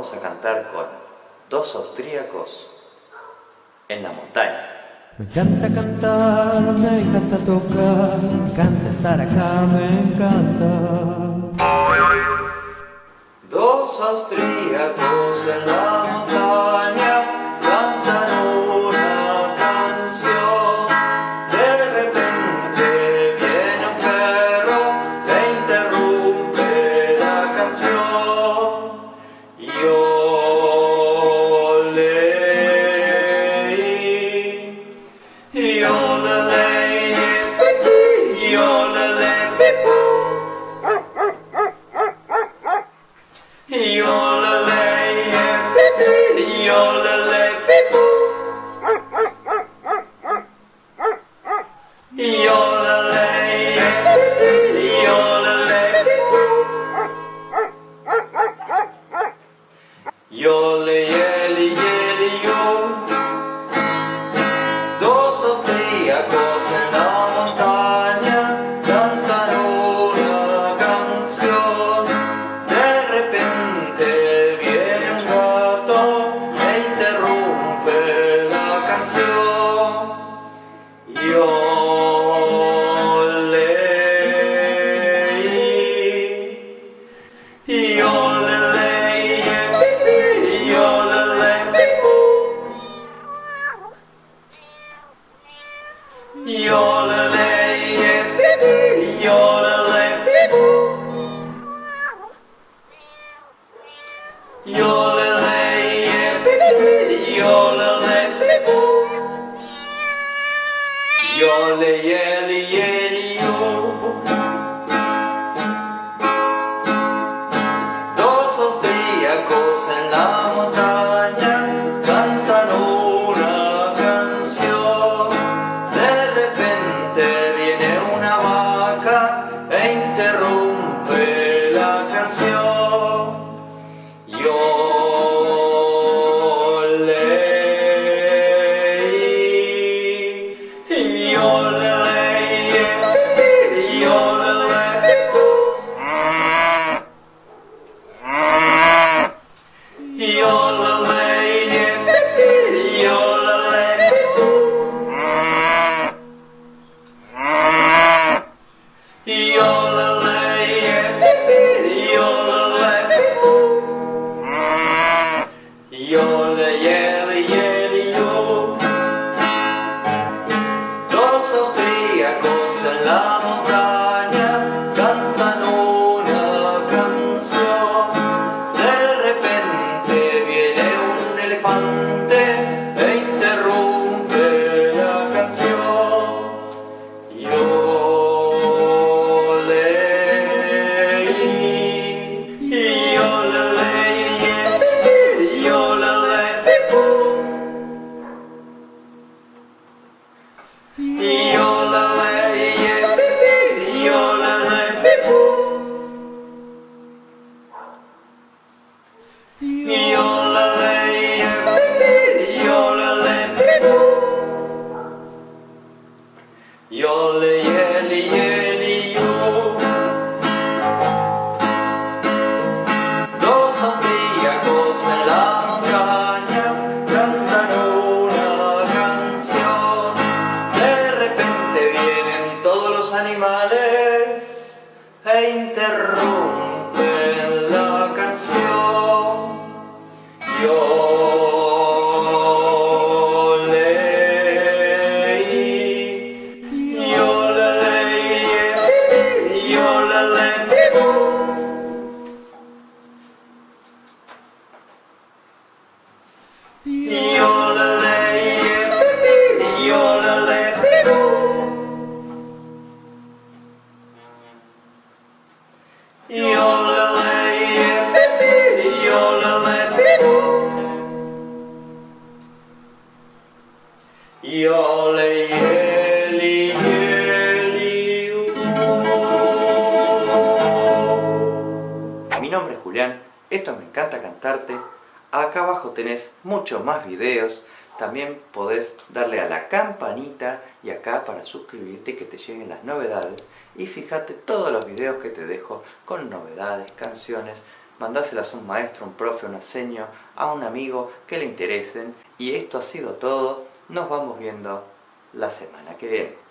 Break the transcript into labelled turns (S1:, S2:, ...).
S1: vamos a cantar con dos austríacos en la montaña.
S2: Me encanta cantar, me encanta tocar, me encanta estar acá, me encanta.
S1: Dos austríacos en la montaña yole, yeli, yeli, yo. Dos en la montaña cantan una canción. De repente viene un gato e interrumpe la canción. Yo yeli, yeli, yo. Dos austríacos en la montaña cantan una canción. De repente viene una vaca e interrumpe la canción. Austríacos animales e interrumpen la canción. Yo leí, yo leí, yo leí. Mi nombre es Julián, esto me encanta cantarte. Acá abajo tenés muchos más videos. También podés darle a la campanita y acá para suscribirte y que te lleguen las novedades. Y fíjate todos los videos que te dejo con novedades, canciones, mandáselas a un maestro, un profe, un seño, a un amigo que le interesen. Y esto ha sido todo. Nos vamos viendo la semana que viene.